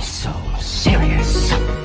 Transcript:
so serious?